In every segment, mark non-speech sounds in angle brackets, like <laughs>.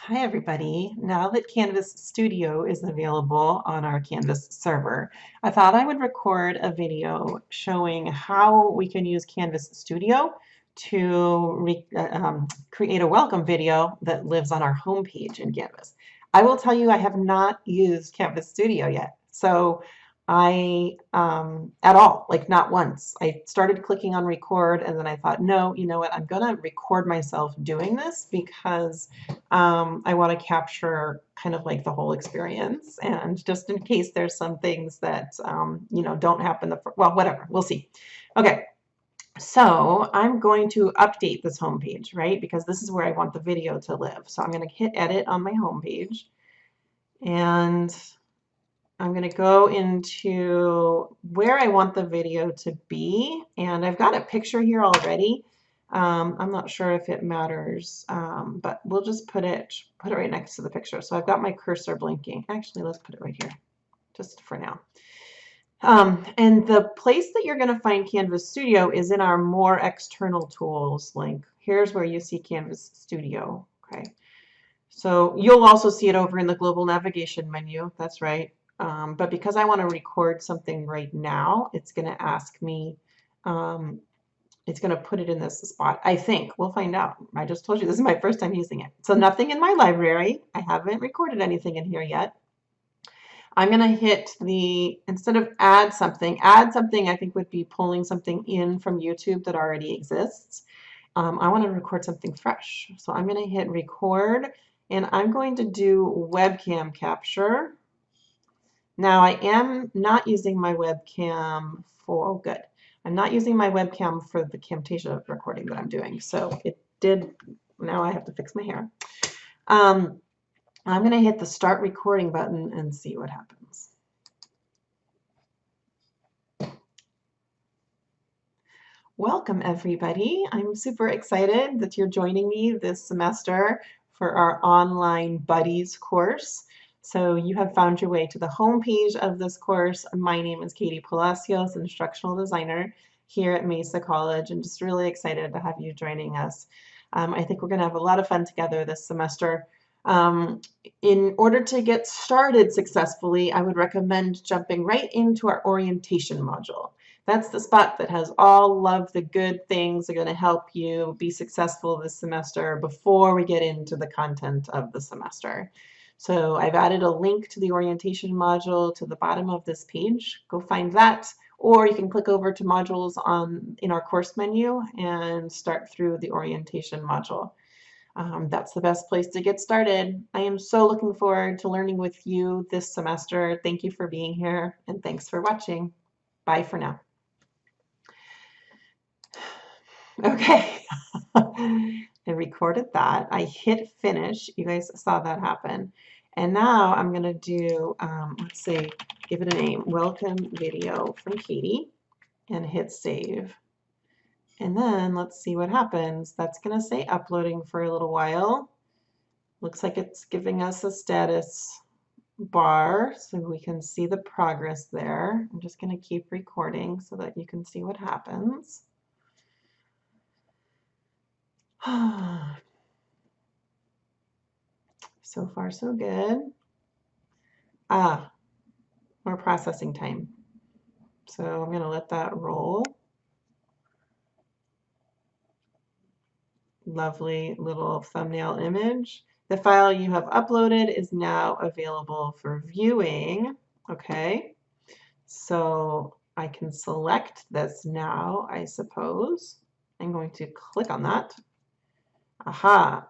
Hi everybody. Now that Canvas Studio is available on our Canvas server, I thought I would record a video showing how we can use Canvas Studio to uh, um, create a welcome video that lives on our homepage in Canvas. I will tell you I have not used Canvas Studio yet. So I, um, at all, like not once. I started clicking on record and then I thought, no, you know what, I'm going to record myself doing this because um, I want to capture kind of like the whole experience. And just in case there's some things that, um, you know, don't happen, the, well, whatever, we'll see. Okay, so I'm going to update this homepage, right? Because this is where I want the video to live. So I'm going to hit edit on my homepage and I'm going to go into where I want the video to be, and I've got a picture here already. Um, I'm not sure if it matters, um, but we'll just put it put it right next to the picture. So I've got my cursor blinking. Actually, let's put it right here, just for now. Um, and the place that you're going to find Canvas Studio is in our More External Tools link. Here's where you see Canvas Studio. Okay. So you'll also see it over in the Global Navigation menu. That's right. Um, but because I want to record something right now, it's going to ask me, um, it's going to put it in this spot. I think. We'll find out. I just told you this is my first time using it. So nothing in my library. I haven't recorded anything in here yet. I'm going to hit the, instead of add something, add something I think would be pulling something in from YouTube that already exists. Um, I want to record something fresh. So I'm going to hit record and I'm going to do webcam capture. Now I am not using my webcam for, oh good, I'm not using my webcam for the Camtasia recording that I'm doing. So it did, now I have to fix my hair. Um, I'm going to hit the start recording button and see what happens. Welcome everybody. I'm super excited that you're joining me this semester for our online buddies course. So you have found your way to the home page of this course. My name is Katie Palacios, instructional designer here at Mesa College, and just really excited to have you joining us. Um, I think we're going to have a lot of fun together this semester. Um, in order to get started successfully, I would recommend jumping right into our orientation module. That's the spot that has all of the good things that are going to help you be successful this semester before we get into the content of the semester. So I've added a link to the orientation module to the bottom of this page. Go find that. Or you can click over to modules on in our course menu and start through the orientation module. Um, that's the best place to get started. I am so looking forward to learning with you this semester. Thank you for being here and thanks for watching. Bye for now. <sighs> Okay, <laughs> I recorded that. I hit finish. You guys saw that happen. And now I'm going to do, um, let's see, give it a name, welcome video from Katie, and hit save. And then let's see what happens. That's going to say uploading for a little while. Looks like it's giving us a status bar so we can see the progress there. I'm just going to keep recording so that you can see what happens. <sighs> So far, so good. Ah, more processing time. So I'm going to let that roll. Lovely little thumbnail image. The file you have uploaded is now available for viewing. Okay, so I can select this now, I suppose. I'm going to click on that. Aha,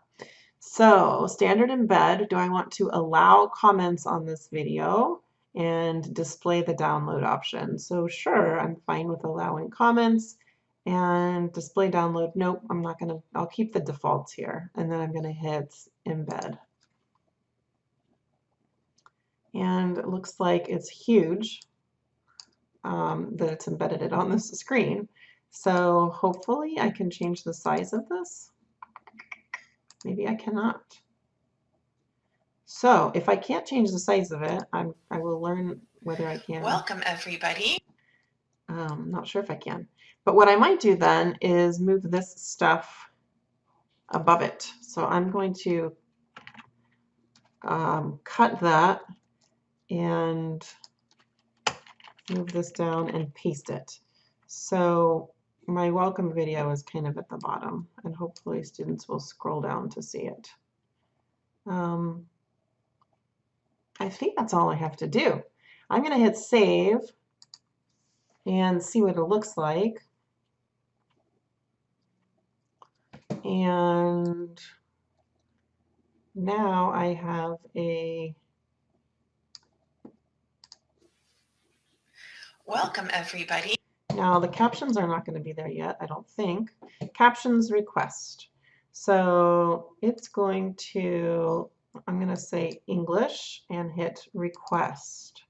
so standard embed, do I want to allow comments on this video and display the download option? So sure, I'm fine with allowing comments and display download. Nope, I'm not gonna, I'll keep the defaults here and then I'm gonna hit embed. And it looks like it's huge um, that it's embedded it on this screen. So hopefully I can change the size of this. Maybe I cannot. So if I can't change the size of it, I'm, I will learn whether I can. Welcome everybody. Um, not sure if I can. But what I might do then is move this stuff above it. So I'm going to um, cut that and move this down and paste it. So my welcome video is kind of at the bottom and hopefully students will scroll down to see it. Um, I think that's all I have to do. I'm going to hit save and see what it looks like. And now I have a Welcome everybody. Now the captions are not going to be there yet, I don't think. Captions request. So it's going to, I'm going to say English and hit request.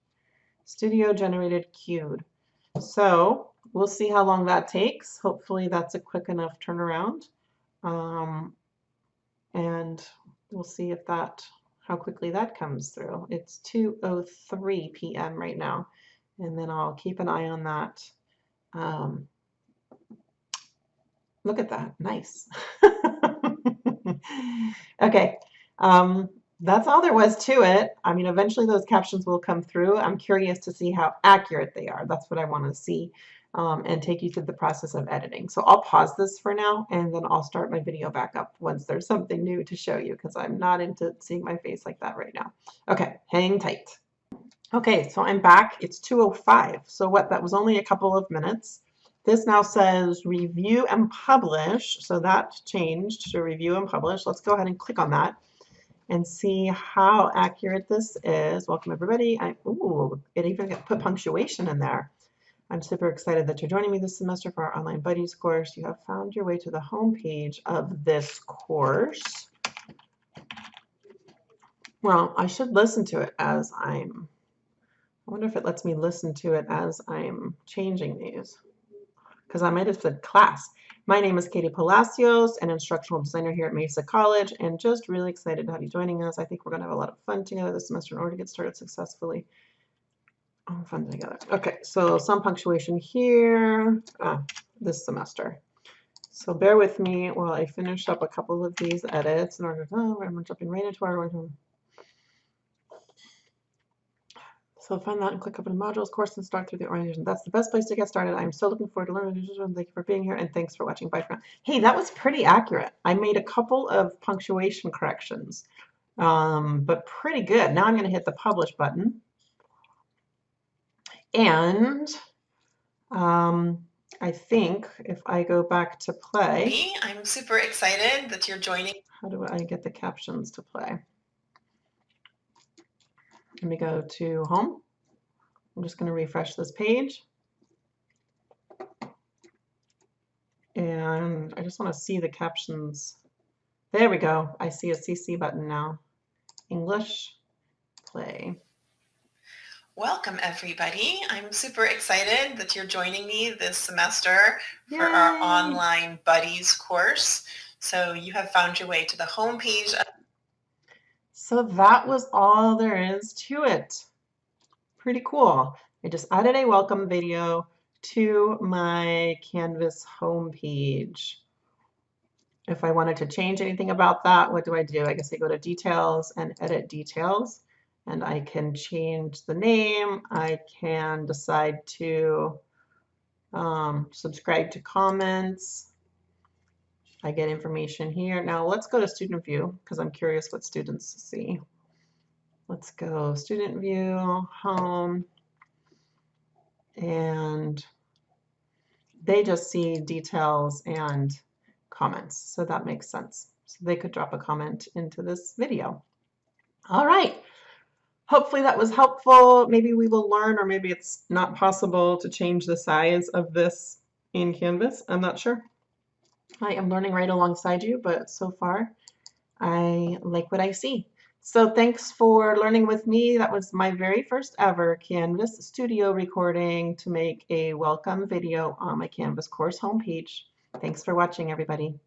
Studio generated queued. So we'll see how long that takes. Hopefully that's a quick enough turnaround. Um, and we'll see if that, how quickly that comes through. It's 2.03 p.m. right now. And then I'll keep an eye on that. Um, look at that, nice. <laughs> okay, um, that's all there was to it. I mean, eventually those captions will come through. I'm curious to see how accurate they are. That's what I want to see um, and take you through the process of editing. So I'll pause this for now and then I'll start my video back up once there's something new to show you because I'm not into seeing my face like that right now. Okay, hang tight. Okay, so I'm back. It's 2.05. So what, that was only a couple of minutes. This now says review and publish. So that changed to review and publish. Let's go ahead and click on that and see how accurate this is. Welcome everybody. I, ooh, it even put punctuation in there. I'm super excited that you're joining me this semester for our Online Buddies course. You have found your way to the home page of this course. Well, I should listen to it as I'm, I wonder if it lets me listen to it as I'm changing these because I might have said class. My name is Katie Palacios, an instructional designer here at Mesa College, and just really excited to have you joining us. I think we're going to have a lot of fun together this semester in order to get started successfully. Oh, fun together. Okay, so some punctuation here ah, this semester. So bear with me while I finish up a couple of these edits in order to, oh, I'm jumping right into our So find that and click up in modules course and start through the orientation. That's the best place to get started. I'm so looking forward to learning. Thank you for being here and thanks for watching. Bye for now. Hey, that was pretty accurate. I made a couple of punctuation corrections, um, but pretty good. Now I'm going to hit the publish button. And um, I think if I go back to play. I'm super excited that you're joining. How do I get the captions to play? Let me go to home. I'm just going to refresh this page. And I just want to see the captions. There we go. I see a CC button now. English, play. Welcome everybody. I'm super excited that you're joining me this semester Yay. for our online buddies course. So you have found your way to the home page so that was all there is to it. Pretty cool. I just added a welcome video to my Canvas homepage. If I wanted to change anything about that, what do I do? I guess I go to details and edit details and I can change the name. I can decide to um, subscribe to comments. I get information here. Now let's go to student view because I'm curious what students see. Let's go student view, home, and they just see details and comments. So that makes sense. So they could drop a comment into this video. All right. Hopefully that was helpful. Maybe we will learn or maybe it's not possible to change the size of this in Canvas. I'm not sure. I am learning right alongside you, but so far I like what I see. So thanks for learning with me. That was my very first ever Canvas studio recording to make a welcome video on my Canvas course homepage. Thanks for watching, everybody.